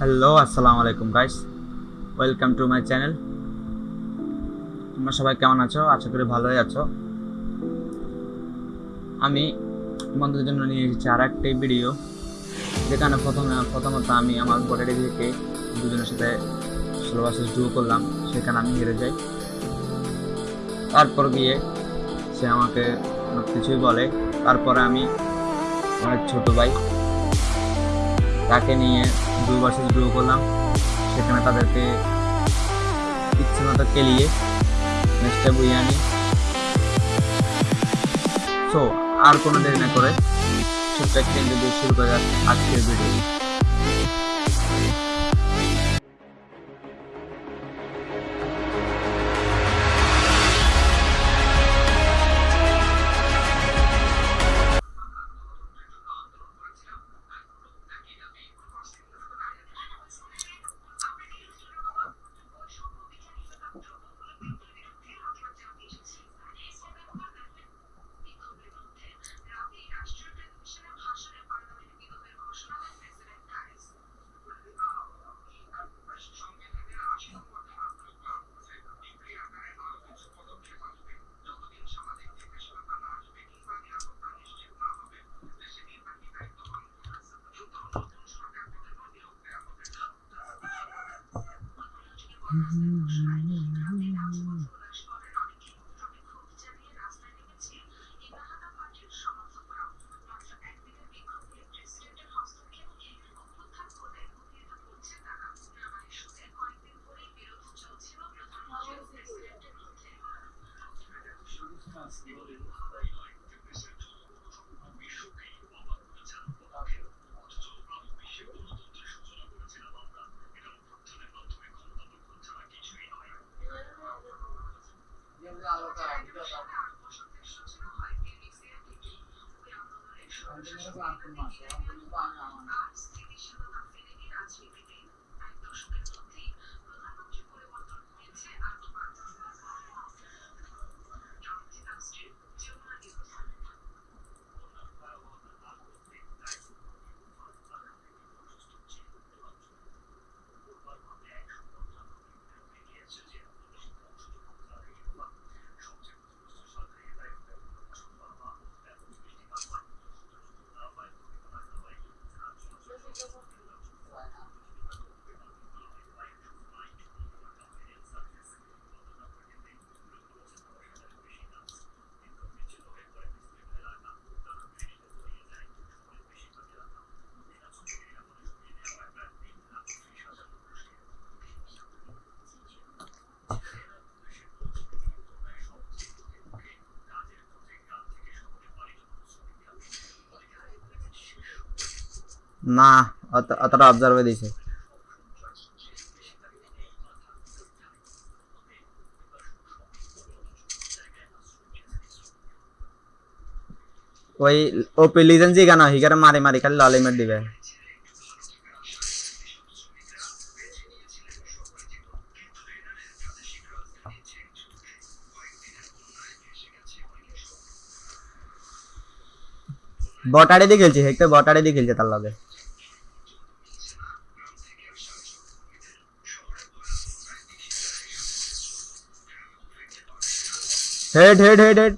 Hello আসসালামু আলাইকুম guys welcome to my channel তোমরা সবাই কেমন আছো? আশা করি ভালোই আছো। আমি তোমাদের জন্য নিয়ে এসেছি আর একটি ভিডিও যেখানে প্রথমে, প্রথমত আমি আমার বডি থেকে দুজনের সাথে বছর ডুও করলাম, সেখানে আমি হেরে যাই। তারপর গিয়ে সে আমাকে অনেক কিছুই বলে। তারপরে আমি আমার ছোট ভাই তাকে নিয়ে দুই বছর গ্রো করলাম। সেখানে তাদেরকে ইচ্ছে মতো কেলিয়ে ম্যাচটা বই আনি। সো আর কোনো দেরি না করে ছোট্ট কিন্তু শুরু করে আজকের ভিডিও না, অত- অতটা অবজার্ভে দিছে। ওই ওপি লিজেন জি গানা হিগারে মারি মারি খালি ললিমেট দিবে। বটারে দিয়ে খেলছি, হেক্টর বটারে দিয়ে খেলছে তার লগে। हेड हेड हेड हेड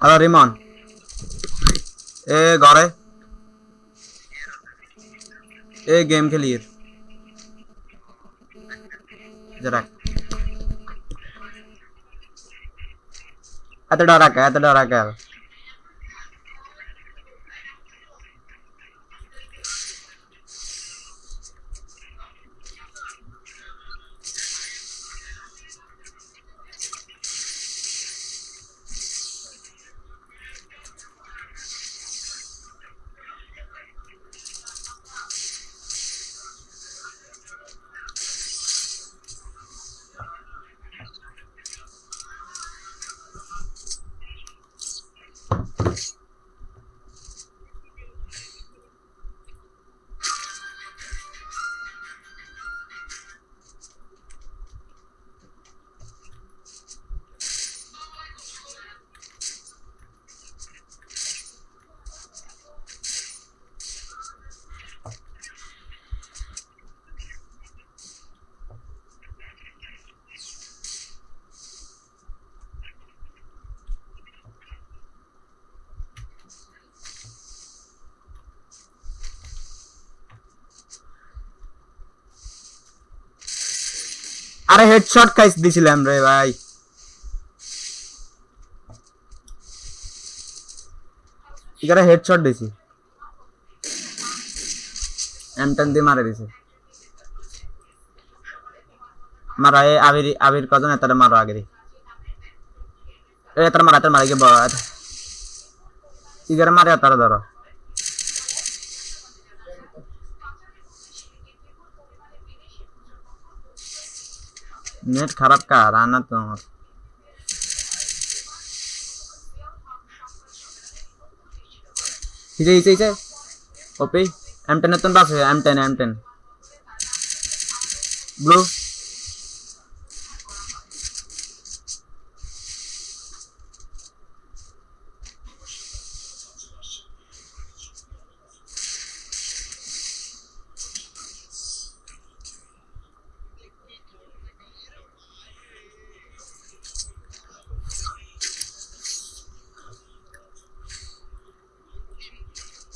अरे रिमान ए गारे। ए गेम के लिए। जरा। Atau udah raga, atau udah raga. আরে হেডশট খাইস দিছিলাম রে ভাই। এখানে হেডশট দিছি। এম টেন দিয়ে মারে দিছে। মারা এ আবির আবির কজন এতারে মারো আগে এতারে মারা এতারে মারা গিয়ে বড় ইগারে মারে এতারে ধরো। नेट खराब का आ रहा ना तो इसे इसे इसे ओपी एम टेन एतन पास है M ten M ten blue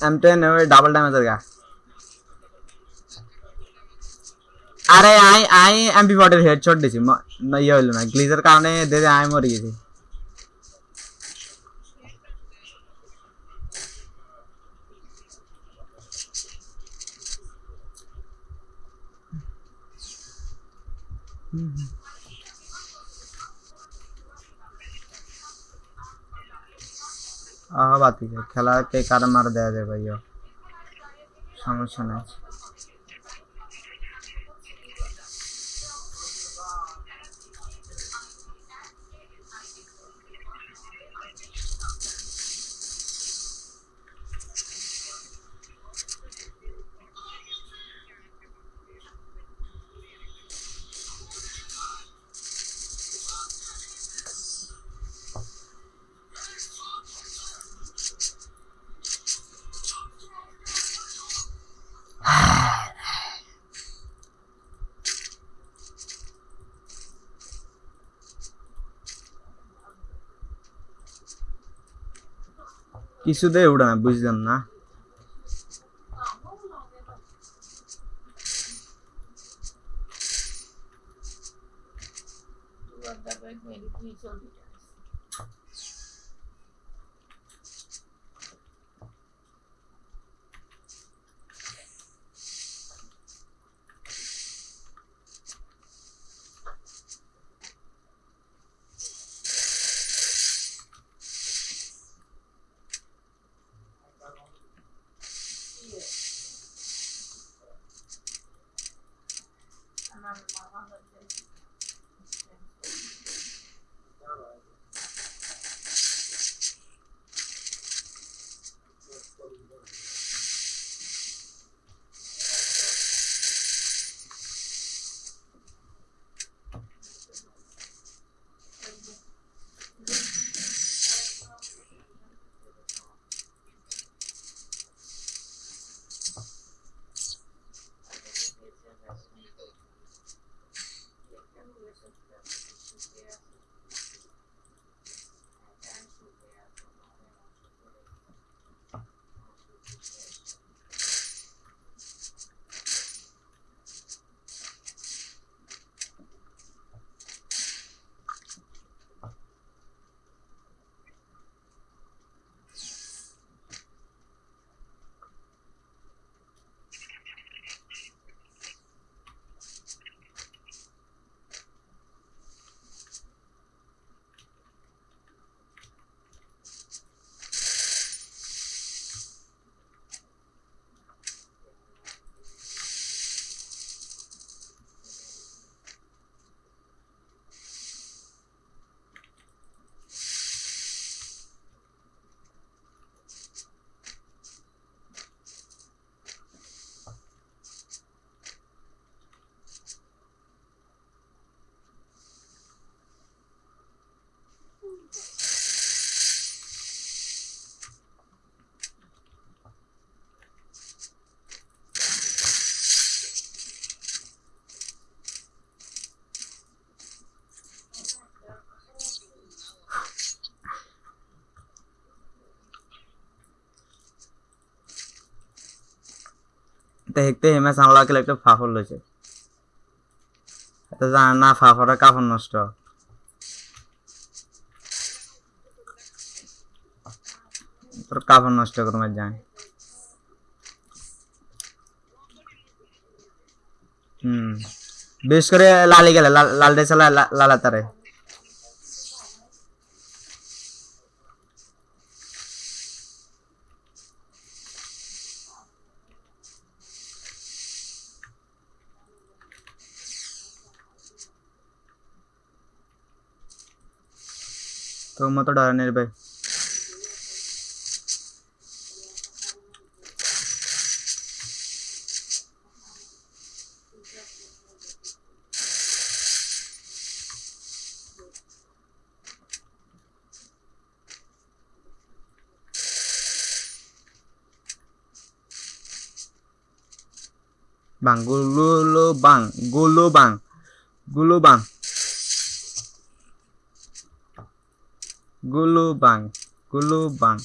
M ten double ড্যামেজের গা। আরে, আই আই এমপি ফর্টির হেডশট দিছি। ইয়ে হইল না গ্লিজের কারণে দেখে আমি মরে গেছি। আহ বাতি খেলা কে কার মার দেয়া যায় ভাইয়া? সমস্যা নাই কিছুতেই উঠে না বুঝলাম না দেখতে হেমে সামলা খেলে একটা ফাফল হয়েছে তো জানে না ফাফারে কাপড় নষ্ট। তোর কাপড় নষ্ট করবে যায় হুম। বেশ করে লালি গেলে লাল লাল ডেসে তারে तो मैं तो डरा भाई। bang gulu lubang gulu bang gulu bang Gulubang. Gulubang.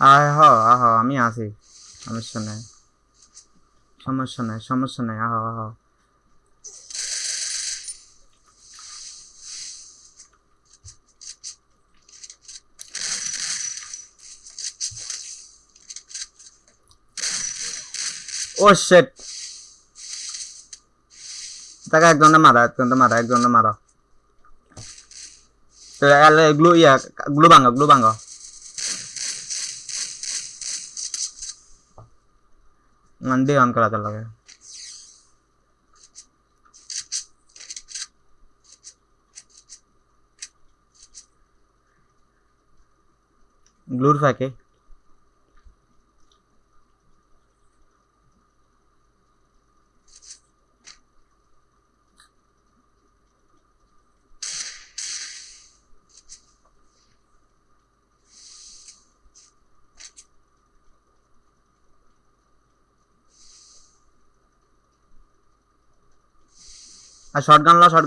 Gulu bang আয় হ আহ, আমি আছি। সমস্যা নাই। সমস্যা নাই সমস্যা নাই। আহ আহ। ও শেট তাকে একজনে মারা একজনে মারা একজনে মারা। তো গ্লু, ইয়া, গ্লু ভাঙো গ্লু ভাঙো। अंडे ऑन करा अलग है ग्लूर फाके আর শর্ট গান লো। শর্ট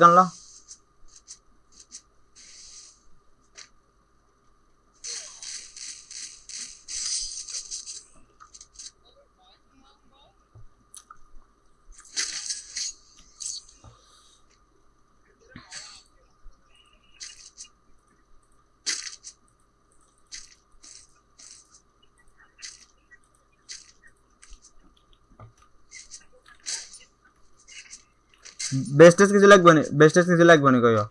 बेस्टेस किती लाइक बने बेस्टेस किती लाख बनेको यो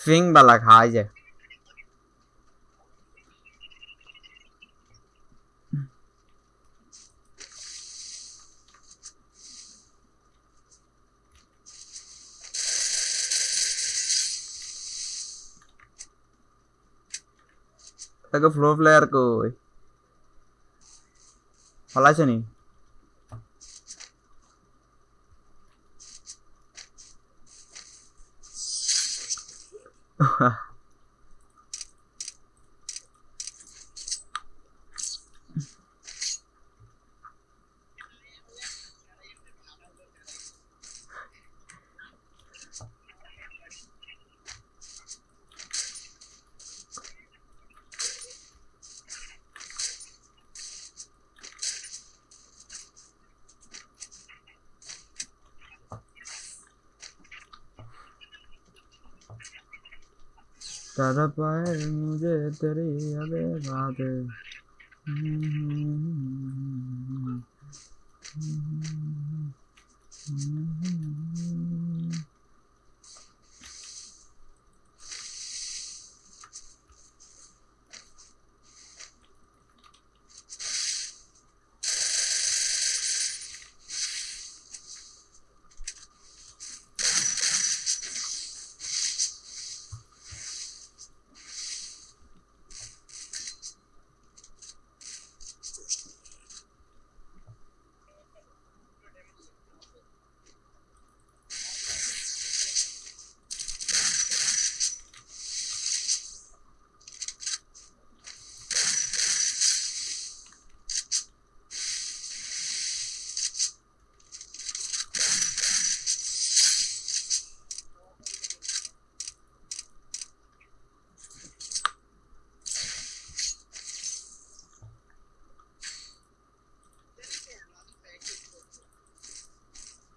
फिंग वाला खाए जाए। ke floor player ko. Pala siya ni. तारा पाए मुझे तेरी यादें। बातें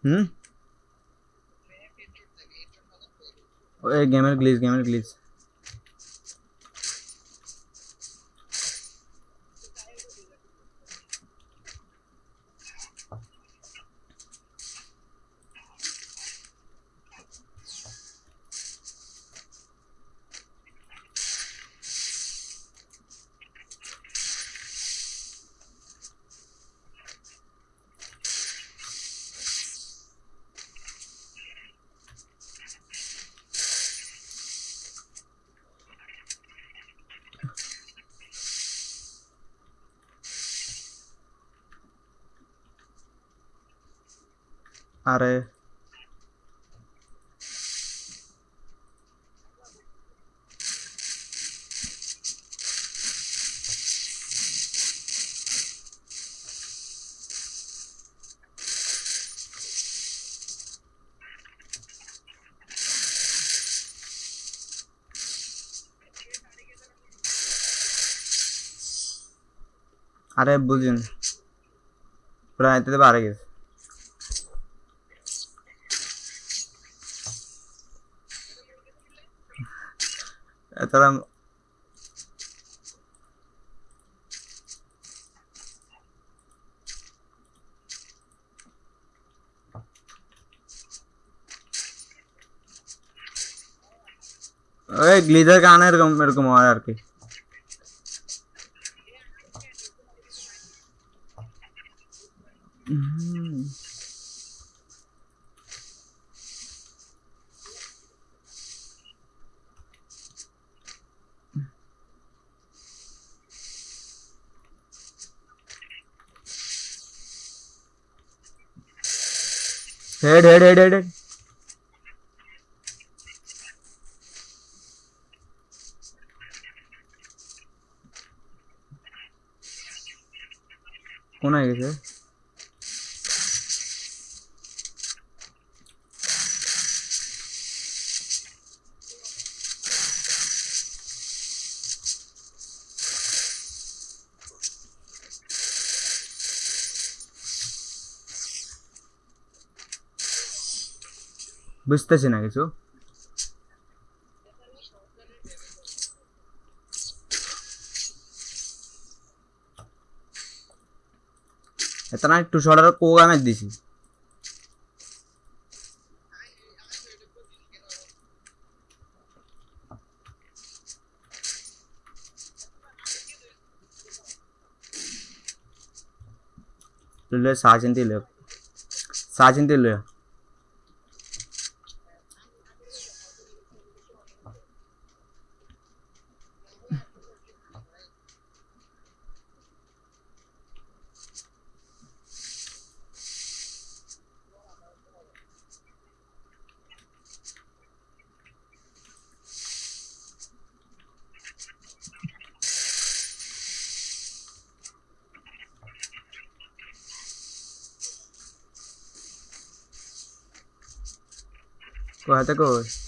हम्म? ओए गेमर ग्लीज गेमर ग्लीज আরে। আরে বুঝুন। প্রায় এতে বাড়ে গেছে। Ethereum का आना मेरे को मार Thế thế thế thế thế. Con này thế. বুঝতেছি না কিছু এত না একটু সরার কোক আমি দিছি তুলে সাজেন দিল সাজেন দিল Kuat aku.